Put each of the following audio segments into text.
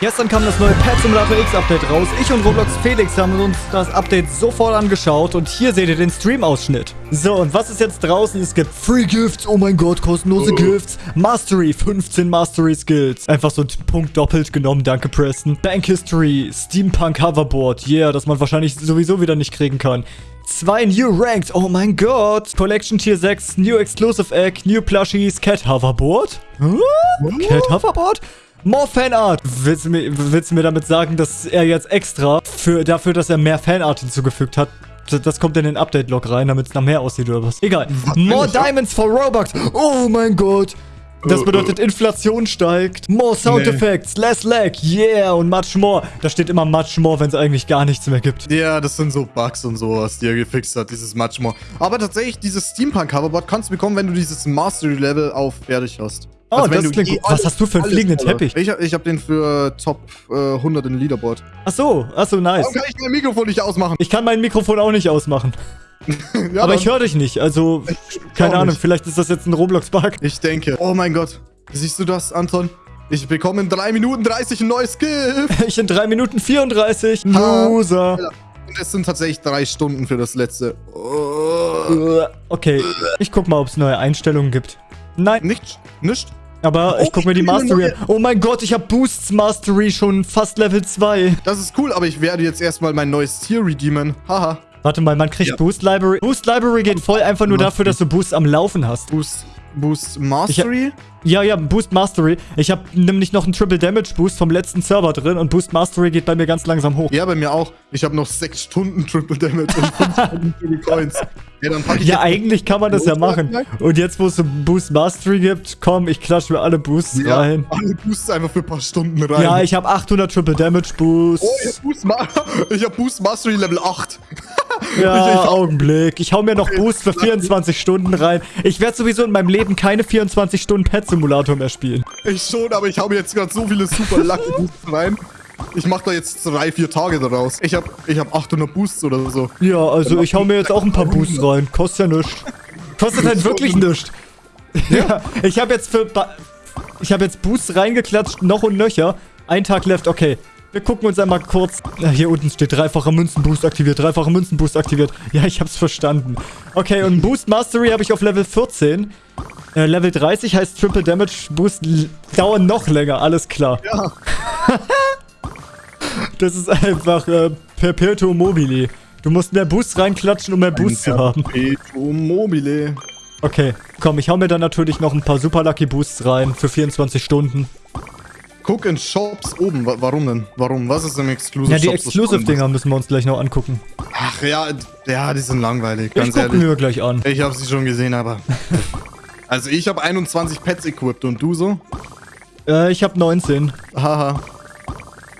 Gestern kam das neue Pet Simulator X Update raus. Ich und Roblox Felix haben uns das Update sofort angeschaut und hier seht ihr den Stream-Ausschnitt. So, und was ist jetzt draußen? Es gibt Free Gifts, oh mein Gott, kostenlose oh. Gifts. Mastery, 15 Mastery Skills. Einfach so ein Punkt doppelt genommen, danke Preston. Bank History, Steampunk Hoverboard, yeah, das man wahrscheinlich sowieso wieder nicht kriegen kann. Zwei New Ranks, oh mein Gott. Collection Tier 6, New Exclusive Egg, New Plushies, Cat Hoverboard? Huh? Cat Hoverboard? More Fanart! Willst du, mir, willst du mir damit sagen, dass er jetzt extra für, dafür, dass er mehr Fanart hinzugefügt hat, das kommt in den Update-Log rein, damit es nach mehr aussieht oder was? Egal. Was More Diamonds for Robux! Oh mein Gott! Das bedeutet, Inflation steigt. More Sound nee. Effects, less lag, yeah, und much more. Da steht immer much more, wenn es eigentlich gar nichts mehr gibt. Ja, das sind so Bugs und sowas, die er gefixt hat, dieses much more. Aber tatsächlich, dieses Steampunk-Hoverboard kannst du bekommen, wenn du dieses Mastery-Level auf fertig hast. Oh, also das klingt gut. Was hast du für einen fliegenden Teppich? Ich, ich habe den für Top äh, 100 in Leaderboard. Ach so, ach so, nice. Warum kann ich mein Mikrofon nicht ausmachen? Ich kann mein Mikrofon auch nicht ausmachen. ja, Aber ich höre dich nicht, also keine Ahnung, nicht. vielleicht ist das jetzt ein Roblox-Bug. Ich denke. Oh mein Gott. Siehst du das, Anton? Ich bekomme in 3 Minuten 30 ein neues Skill. ich in 3 Minuten 34. Loser. Und es sind tatsächlich 3 Stunden für das letzte. Oh. Okay, ich guck mal, ob es neue Einstellungen gibt. Nein. Nicht? Nicht? Aber oh, ich guck mir die Mastery an. Oh mein Gott, ich habe Boosts Mastery schon fast Level 2. Das ist cool, aber ich werde jetzt erstmal mein neues Tier redeemen. Haha. Warte mal, man kriegt ja. Boost Library. Boost Library geht voll einfach nur dafür, dass du Boost am Laufen hast. Boost, Boost Mastery? Ja, ja, Boost Mastery. Ich habe nämlich noch einen Triple Damage Boost vom letzten Server drin und Boost Mastery geht bei mir ganz langsam hoch. Ja, bei mir auch. Ich habe noch 6 Stunden Triple Damage und 5 Stunden Coins. Ja, dann pack ich ja eigentlich kann man das ja machen. Und jetzt, wo es so Boost Mastery gibt, komm, ich klatsche mir alle Boosts ja, rein. alle Boosts einfach für ein paar Stunden rein. Ja, ich habe 800 Triple Damage Boosts. Oh, ich habe Boost, Ma hab Boost Mastery Level 8. Ja, ich, Augenblick. Ich hau mir noch Boost für 24 Stunden rein. Ich werde sowieso in meinem Leben keine 24 Stunden Pet Simulator mehr spielen. Ich schon, aber ich hau mir jetzt gerade so viele super Lucky Boosts rein. Ich mach da jetzt drei, vier Tage daraus. Ich hab, ich hab 800 Boosts oder so. Ja, also ich hau mir jetzt auch ein paar Boosts rein. Kostet ja nichts. Kostet halt wirklich nichts. Ja, ich habe jetzt für... Ich habe jetzt Boosts reingeklatscht, noch und nöcher. Ein Tag left, okay. Wir gucken uns einmal kurz... Hier unten steht dreifacher Münzenboost aktiviert, dreifacher Münzenboost aktiviert. Ja, ich hab's verstanden. Okay, und Boost Mastery habe ich auf Level 14. Äh, Level 30 heißt Triple Damage Boost dauern noch länger, alles klar. Ja. das ist einfach äh, Perpetuum mobile. Du musst mehr Boost reinklatschen, um mehr Boost zu haben. Perpetuum mobile. Okay, komm, ich hau mir dann natürlich noch ein paar Super Lucky Boosts rein für 24 Stunden. Guck in Shops oben. Warum denn? Warum? Was ist im Exclusive Ja, die Exclusive-Dinger müssen wir uns gleich noch angucken. Ach ja, ja, die sind langweilig, ganz ich ehrlich. gucken wir gleich an. Ich habe sie schon gesehen, aber... also ich habe 21 Pets equipped und du so? Äh, ich habe 19. Haha.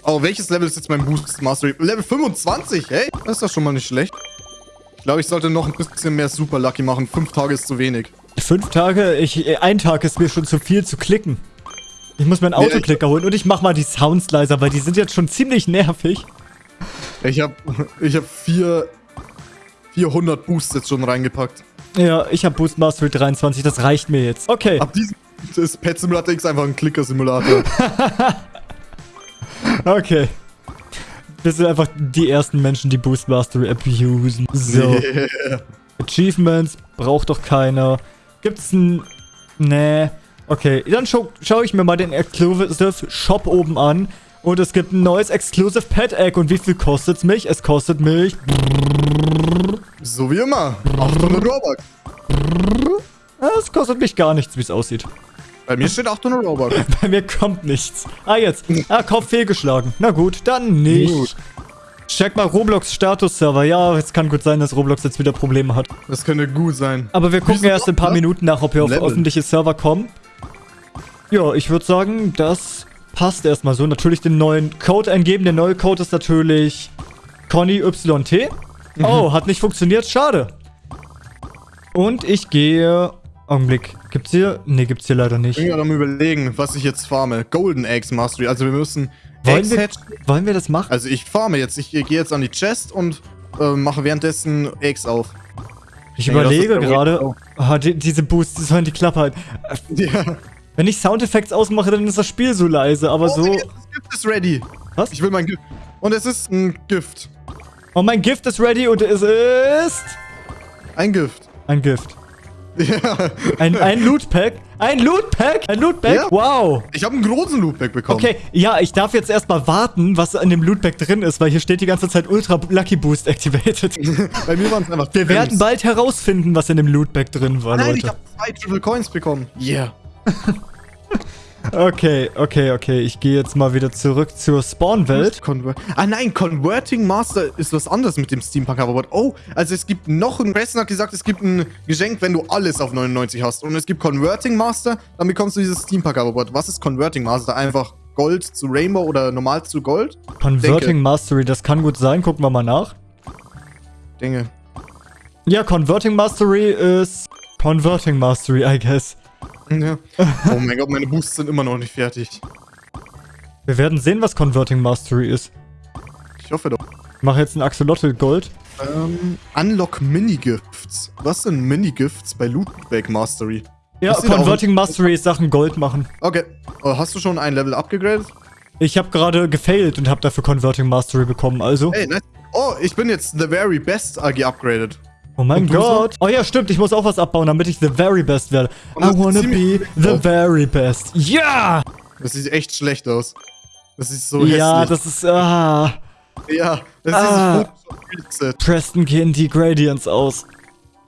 Oh, welches Level ist jetzt mein Boost Mastery? Level 25, hey? Das ist doch schon mal nicht schlecht. Ich glaube, ich sollte noch ein bisschen mehr Super Lucky machen. Fünf Tage ist zu wenig. Fünf Tage? Ich, äh, ein Tag ist mir schon zu viel zu klicken. Ich muss mir einen Autoklicker ja, holen und ich mach mal die Sounds leiser, weil die sind jetzt schon ziemlich nervig. Ich hab, ich hab vier, 400 Boosts jetzt schon reingepackt. Ja, ich hab Boost Mastery 23, das reicht mir jetzt. Okay. Ab diesem ist Pet Simulator X einfach ein Klicker-Simulator. okay. Wir sind einfach die ersten Menschen, die Boost Mastery abusen. So. Yeah. Achievements braucht doch keiner. Gibt's ein... Nee. Okay, dann scha schaue ich mir mal den Exclusive Shop oben an. Und es gibt ein neues Exclusive Pet Egg. Und wie viel kostet es mich? Es kostet mich... So wie immer. 800 Robux. Es kostet mich gar nichts, wie es aussieht. Bei mir steht 800 Robux. Bei mir kommt nichts. Ah, jetzt. Ah, Kauf fehlgeschlagen. Na gut, dann nicht. Gut. Check mal Roblox Status-Server. Ja, es kann gut sein, dass Roblox jetzt wieder Probleme hat. Das könnte gut sein. Aber wir gucken erst in ein paar Minuten nach, ob wir auf öffentliche Server kommen. Ja, ich würde sagen, das passt erstmal so. Natürlich den neuen Code eingeben. Der neue Code ist natürlich Conny YT. Mhm. Oh, hat nicht funktioniert. Schade. Und ich gehe... Augenblick. Gibt's hier? Ne, gibt's hier leider nicht. Ich bin gerade am überlegen, was ich jetzt farme. Golden Eggs Mastery. Also wir müssen... Wollen, wir, wollen wir das machen? Also ich farme jetzt. Ich gehe jetzt an die Chest und äh, mache währenddessen Eggs auf. Ich, ich überlege gerade... Oh, die, diese Boosts, sollen die Klappe halten. Ja. Wenn ich Soundeffekte ausmache, dann ist das Spiel so leise, aber Oh, so... das Gift ist ready. Was? Ich will mein Gift. Und es ist ein Gift. Oh, mein Gift ist ready und es ist... Ein Gift. Ein Gift. Ja. Ein, ein Lootpack. Ein Lootpack? Ein Lootpack? Ja. Wow. Ich habe einen großen Lootback bekommen. Okay, ja, ich darf jetzt erstmal warten, was in dem Lootback drin ist, weil hier steht die ganze Zeit Ultra Lucky Boost activated. Bei mir waren es einfach Wir werden Gems. bald herausfinden, was in dem Lootback drin war, Nein, ich Leute. habe zwei Triple Coins bekommen. Yeah. Okay, okay, okay. Ich gehe jetzt mal wieder zurück zur Spawn-Welt. Ah nein, Converting Master ist was anderes mit dem Steampunk Hoverboard. Oh, also es gibt noch ein... Preston hat gesagt, es gibt ein Geschenk, wenn du alles auf 99 hast. Und es gibt Converting Master, dann bekommst du dieses Steampunk Hoverboard. Was ist Converting Master? Einfach Gold zu Rainbow oder normal zu Gold? Converting Denke. Mastery, das kann gut sein. Gucken wir mal nach. Dinge. Ja, Converting Mastery ist... Converting Mastery, I guess. Ja. Oh mein Gott, meine Boosts sind immer noch nicht fertig. Wir werden sehen, was Converting Mastery ist. Ich hoffe doch. Ich mache jetzt ein Axolotl Gold. Ähm, Unlock Mini-Gifts. Was sind Mini-Gifts bei Lootback Mastery? Ja, Converting Mastery ist Sachen Gold machen. Okay. Oh, hast du schon ein Level abgegradet? Ich habe gerade gefailt und habe dafür Converting Mastery bekommen, also. Hey, nice. Oh, ich bin jetzt the very best AG upgraded. Oh mein Und so? Gott. Oh ja, stimmt. Ich muss auch was abbauen, damit ich the very best werde. I wanna be the aus. very best. Ja! Das sieht echt schlecht aus. Das ist so ja, hässlich. das ist... Ah. ja, das Ah. ist dieses Set. Preston gehen die Gradients aus.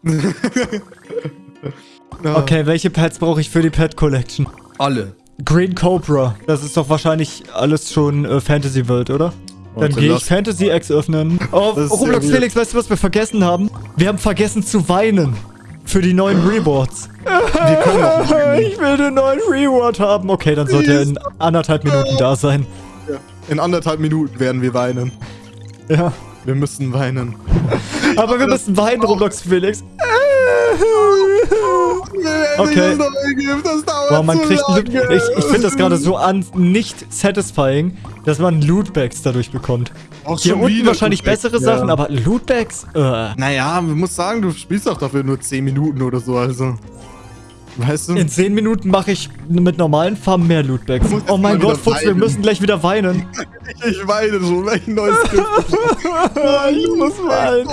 Ja. Okay, welche Pets brauche ich für die Pet Collection? Alle. Green Cobra. Das ist doch wahrscheinlich alles schon äh, Fantasy World, oder? Dann gehe ich Fantasy X öffnen. Oh, Roblox. Felix, weißt du, was wir vergessen haben? Wir haben vergessen zu weinen. Für die neuen Rewards. Wir können auch ich will den neuen Reward haben. Okay, dann sollte er in anderthalb Minuten da sein. In anderthalb Minuten werden wir weinen. Ja. Wir müssen weinen. Aber wir müssen weinen, Roblox Felix. Okay. Boah, man kriegt Ich, ich finde das gerade so an nicht satisfying, dass man Lootbags dadurch bekommt. Auch Hier unten wahrscheinlich Lootbags, bessere ja. Sachen, aber Lootbags? Äh. Naja, man muss sagen, du spielst doch dafür nur 10 Minuten oder so, also. Weißt du? In 10 Minuten mache ich mit normalen Farben mehr Lootbags. Oh mein Gott, Fuchs, wir weinen. müssen gleich wieder weinen. Ich weine schon, weil ich ein neues Gift ich muss weinen.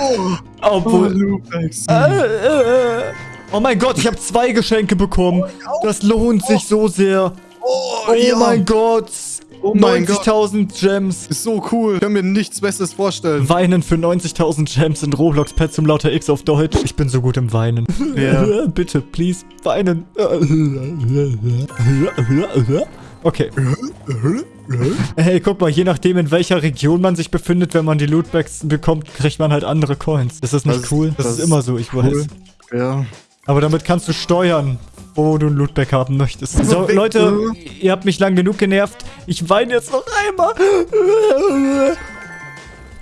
Oh, Obwohl. Loopbacks. Äh, äh. Oh mein Gott, ich habe zwei Geschenke bekommen. Das lohnt sich so sehr. Oh, Oh ja. mein Gott. Oh mein Gott. 90.000 Gems. Ist so cool. Ich kann mir nichts Besseres vorstellen. Weinen für 90.000 Gems in Roblox Pet zum lauter X auf Deutsch. Ich bin so gut im Weinen. Ja. Bitte, please, weinen. Okay. Hey, guck mal, je nachdem, in welcher Region man sich befindet, wenn man die Lootbags bekommt, kriegt man halt andere Coins. Ist das nicht Das ist- cool? Das, das ist immer so, ich weiß. Cool. Ja. Aber damit kannst du steuern, wo du ein Lootbag haben möchtest. So, weg- Leute, ihr habt mich lang genug genervt. Ich weine jetzt noch einmal.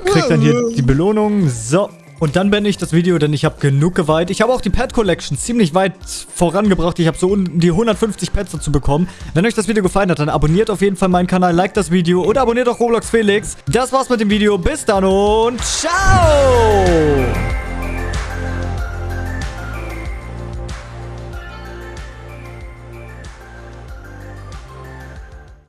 Kriegt dann hier die Belohnung. So. Und dann beende ich das Video, denn ich habe genug geweint. Ich habe auch die Pet Collection ziemlich weit vorangebracht. Ich habe so um die 150 Pets dazu bekommen. Wenn euch das Video gefallen hat, dann abonniert auf jeden Fall meinen Kanal, liked das Video oder abonniert auch Roblox Felix. Das war's mit dem Video. Bis dann und ciao!